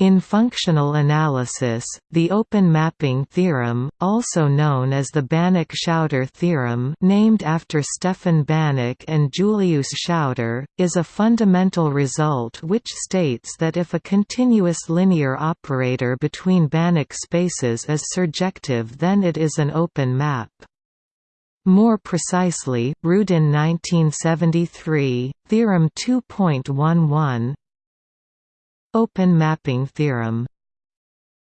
In functional analysis, the open mapping theorem, also known as the Banach–Schauder theorem named after Stefan Banach and Julius Schauder, is a fundamental result which states that if a continuous linear operator between Banach spaces is surjective then it is an open map. More precisely, Rudin 1973, Theorem 2.11, Open mapping theorem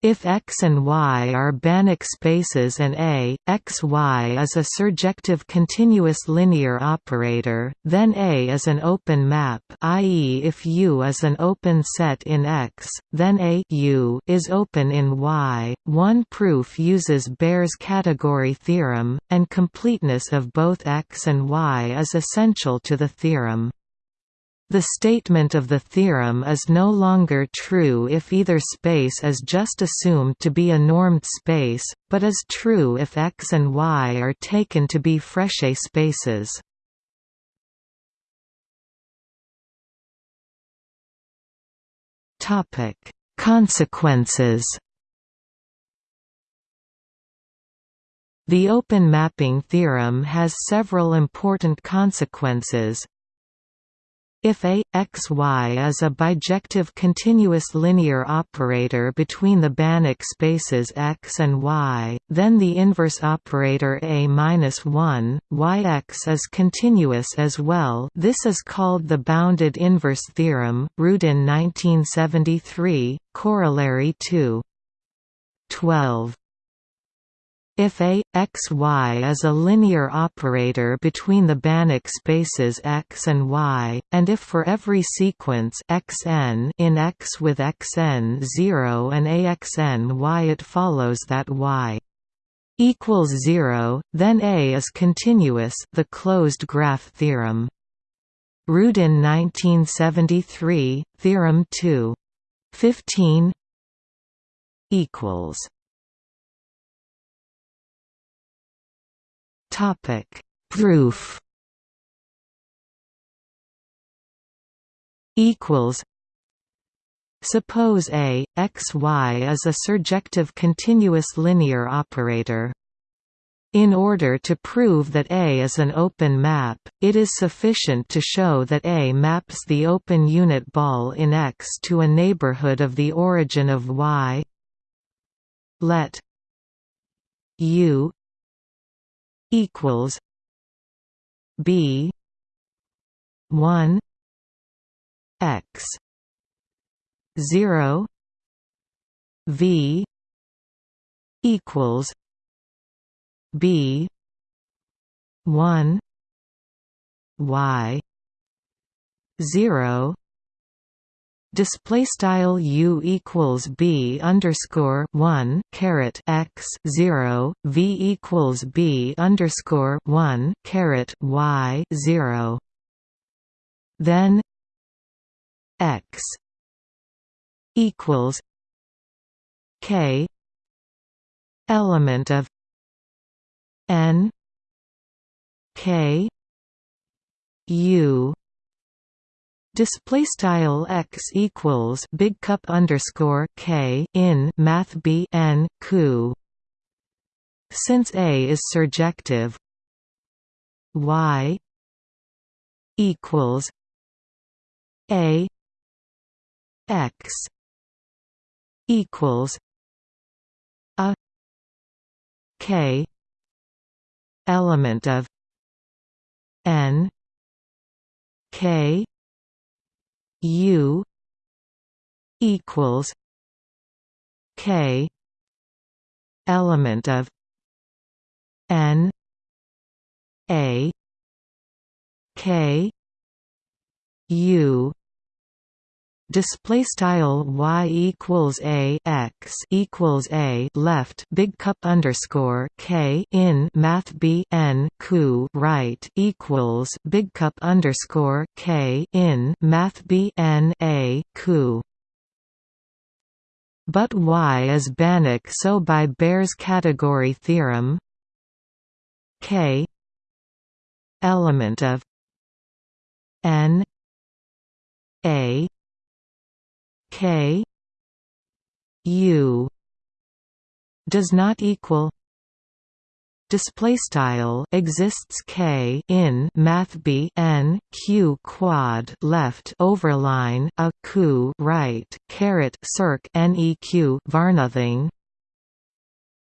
if X and Y are Banach spaces and A, X Y is a surjective continuous linear operator, then A is an open map i.e. if U is an open set in X, then A U is open in Y. One proof uses Baire's category theorem, and completeness of both X and Y is essential to the theorem. The statement of the theorem is no longer true if either space is just assumed to be a normed space, but is true if X and Y are taken to be Frechet spaces. Consequences The open mapping theorem has several important consequences, if A, X, Y is a bijective continuous linear operator between the Banach spaces X and Y, then the inverse operator A-1, Yx is continuous as well this is called the bounded inverse theorem, Rudin 1973, Corollary 2. 12. If A, X, Y is a linear operator between the Banach spaces X and Y, and if for every sequence Xn in X with Xn 0 and AXN Y it follows that Y equals 0, then A is continuous the closed graph theorem. Rudin 1973, Theorem 2. 15 equals Topic: Proof. Equals. Suppose A, X, Y is a surjective continuous linear operator. In order to prove that A is an open map, it is sufficient to show that A maps the open unit ball in X to a neighborhood of the origin of Y. Let U equals B one X zero V equals B one Y zero display style u equals b underscore one caret x zero v equals b underscore one caret y zero. Then x equals k element of n k u Display style x equals big cup underscore k in math b n ku. Since A is surjective, y equals a x equals a k element of n k U equals K element of N A K U display style y equals a x equals a left big cup underscore k in math b n ku right equals big cup underscore k in math b n a ku but y is Banach so by Baire's category theorem k element of n a K u does not equal display style exists k in math b n q quad left overline a q right caret circ neq varnothing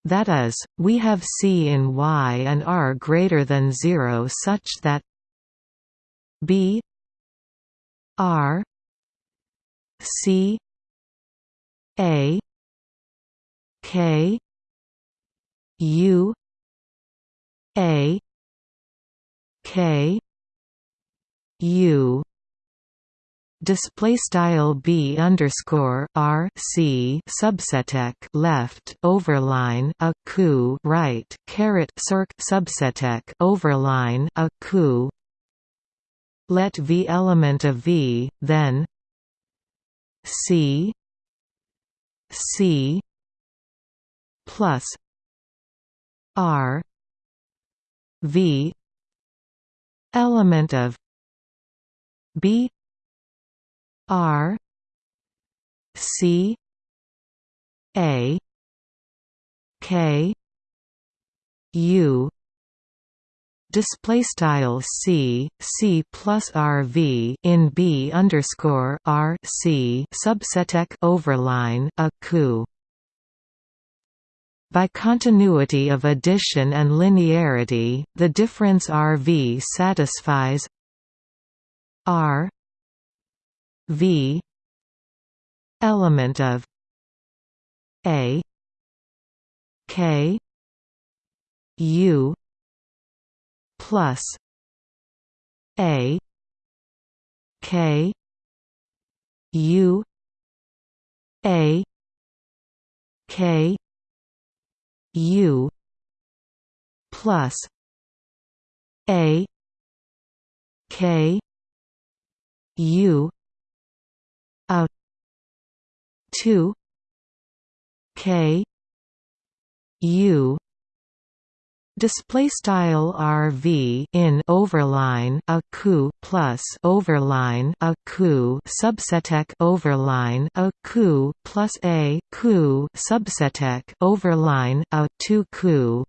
that is we have c in y and r greater than 0 such that b r c a k u a K U. Display style b underscore r c subseteq left overline a coup right caret circ subseteq overline a coup let v element of v then c c plus r V element of B R C A K U display style c c plus rv in b underscore r c subseteq overline a coup by continuity of addition and linearity, the difference Rv satisfies R V element of A K U plus A K U A K U plus A K U a two K U Display style RV in overline a coup plus overline a coup subseteq overline a coup plus a coup subseteq overline a two coup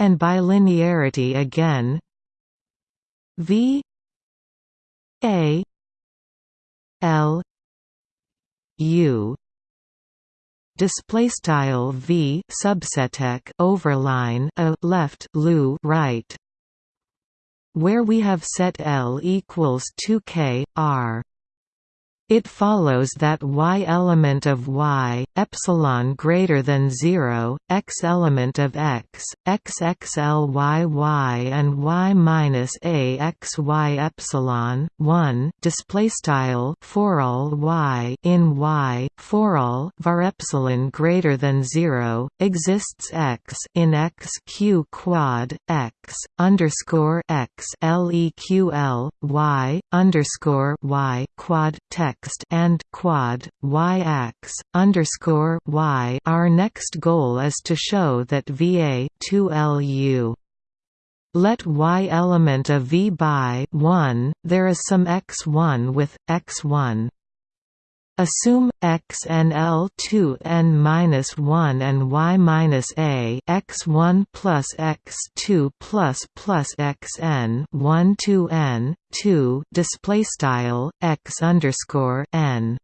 and by linearity again. V a L U display style v subseteq overline a left lu right where we have set L equals 2k r it follows that y element of y, epsilon greater than 0, x element of x, x xl y y and y minus a x y epsilon 1 display style for all y in y for all var epsilon greater than 0 exists x in x q quad x underscore x leql y underscore y quad text and quad y-ax underscore y. Our next goal is to show that VA 2LU let y element of V by 1, there is some x1 with x1 Assume x and L2 n minus 1 and y minus a x1 plus x2 plus plus xn 1 two n 2 display style x underscore n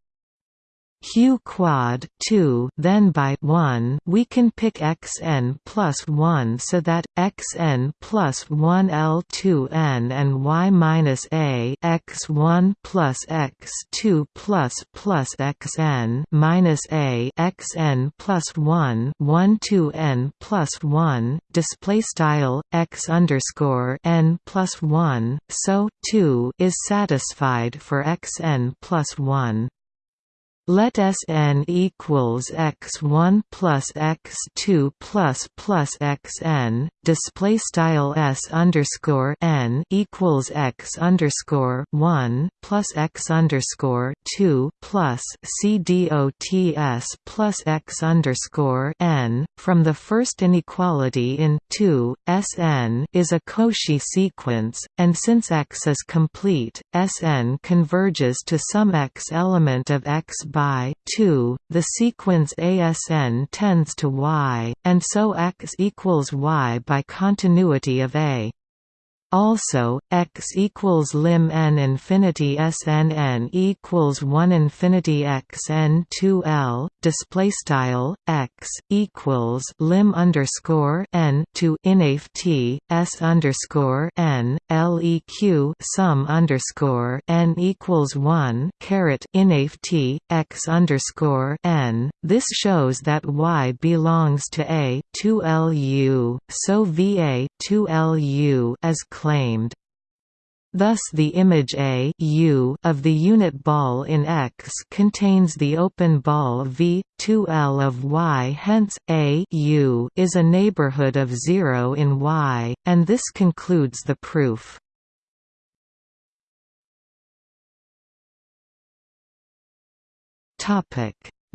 q quad 2 then by 1 we can pick xn plus 1 so that xn plus 1 l2n and y minus a x1 plus x2 plus plus xn minus a xn plus 1 1 2 n plus 1 display style x underscore n plus 1 so 2 is satisfied for xn plus 1 let Sn equals x1 plus x2 plus plus xn. Display style s underscore n equals x underscore one plus x underscore two plus c dots plus x underscore n. From the first inequality in two, Sn is a Cauchy sequence, and since x is complete, Sn converges to some x element of x by 2, the sequence ASN tends to Y, and so X equals Y by continuity of A. Also, x equals lim n infinity s n n equals one infinity x n two l display style x equals lim underscore n to inaf t s underscore n leq sum underscore n equals one caret inaf t x underscore n. This shows that y belongs to a two lu, so va two lu as claimed. Thus the image A U of the unit ball in X contains the open ball V, 2L of Y hence, A U is a neighborhood of zero in Y, and this concludes the proof.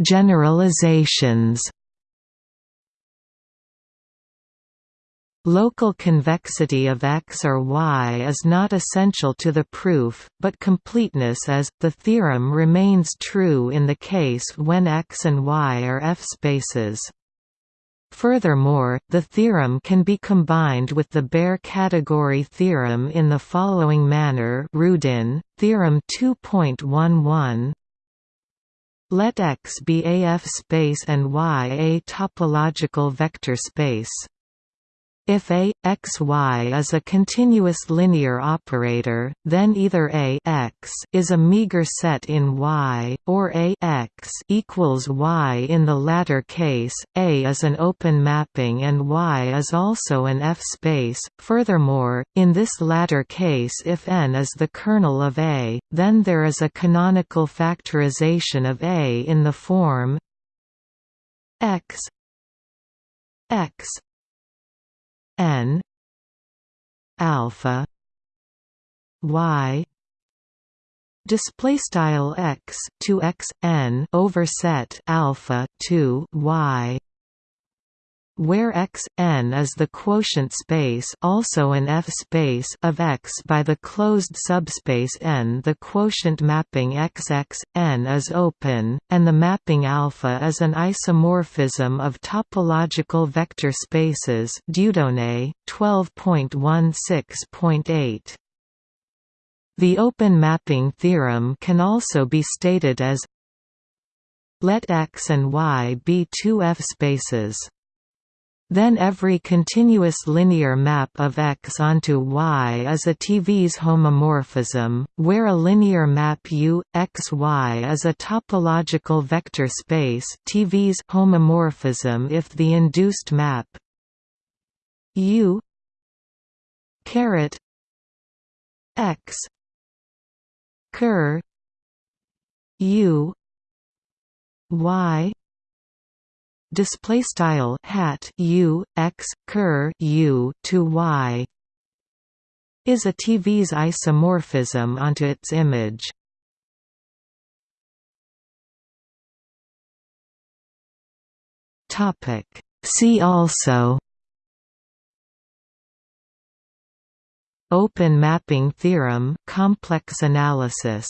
Generalizations Local convexity of X or Y is not essential to the proof, but completeness is. The theorem remains true in the case when X and Y are F-spaces. Furthermore, the theorem can be combined with the Baire category theorem in the following manner Rudin, Theorem 2.11 Let X be a F-space and Y a topological vector space. If A, x, y is a continuous linear operator, then either A x is a meager set in Y, or A x equals Y. In the latter case, A is an open mapping and Y is also an F-space. Furthermore, in this latter case if N is the kernel of A, then there is a canonical factorization of A in the form x x n alpha y. Display style x to x n overset alpha to y where X n is the quotient space also an F-space of X by the closed subspace N the quotient mapping XX, n is open, and the mapping alpha is an isomorphism of topological vector spaces Dieudonné, 12.16.8. The open mapping theorem can also be stated as let X and Y be two F-spaces then every continuous linear map of X onto Y is a TVS homomorphism, where a linear map U, X, Y is a topological vector space TVS homomorphism if the induced map U caret X cur U Y display style hat u x cur u to y is a TVS isomorphism onto its image. Topic See also Open mapping theorem complex analysis